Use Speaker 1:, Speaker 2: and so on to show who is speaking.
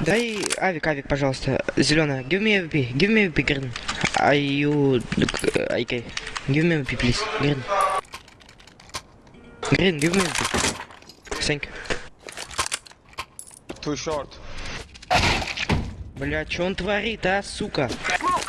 Speaker 1: Дай авик, авик, пожалуйста. Зеленая. Give me AVP. Give me AVP, green. Are you... IK. Give me AVP, please. Green. Green, give me AVP. Thank you.
Speaker 2: Too short.
Speaker 1: Бля, что он творит, а, сука?